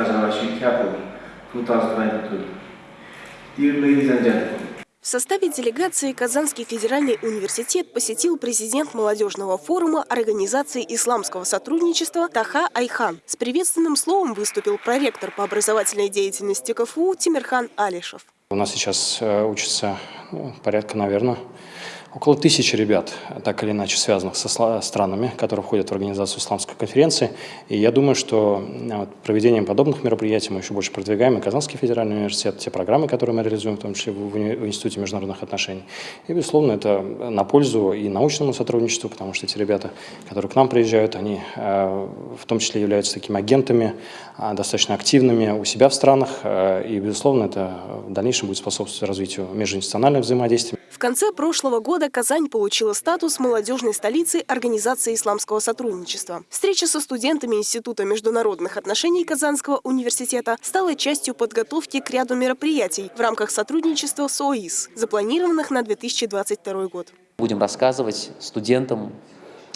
Azarashid Capital 2022. Dear ladies and gentlemen, В составе делегации Казанский федеральный университет посетил президент молодежного форума Организации исламского сотрудничества Таха Айхан. С приветственным словом выступил проректор по образовательной деятельности КФУ Тимирхан Алишев. У нас сейчас э, учатся ну, порядка, наверное, около тысячи ребят, так или иначе связанных со странами, которые входят в организацию исламской конференции. И я думаю, что вот, проведением подобных мероприятий мы еще больше продвигаем и Казанский федеральный университет, те программы, которые мы реализуем, в том числе в, Институте международных отношений. И, безусловно, это на пользу и научному сотрудничеству, потому что эти ребята, которые к нам приезжают, они э, в том числе являются такими агентами, э, достаточно активными у себя в странах. И, безусловно, это в дальнейшем будет способствовать развитию межинституциональных взаимодействий. В конце прошлого года Казань получила статус молодежной столицы Организации исламского сотрудничества. Встреча со студентами Института международных отношений Казанского университета стала частью подготовки к ряду мероприятий в рамках сотрудничества с ОИС, запланированных на 2022 год. Будем рассказывать студентам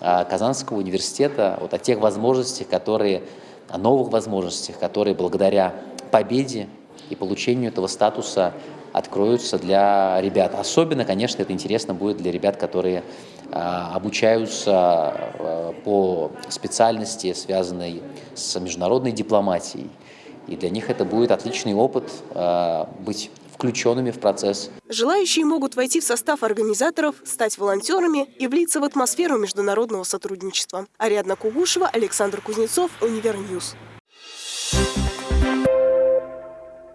а, Казанского университета вот о тех возможностях, которые, о новых возможностях, которые благодаря победе и получению этого статуса откроются для ребят. Особенно, конечно, это интересно будет для ребят, которые а, обучаются а, по специальности, связанной с международной дипломатией. И для них это будет отличный опыт а, быть включенными в процесс. Желающие могут войти в состав организаторов, стать волонтерами и влиться в атмосферу международного сотрудничества. Ариадна Кугушева, Александр Кузнецов, Универньюз.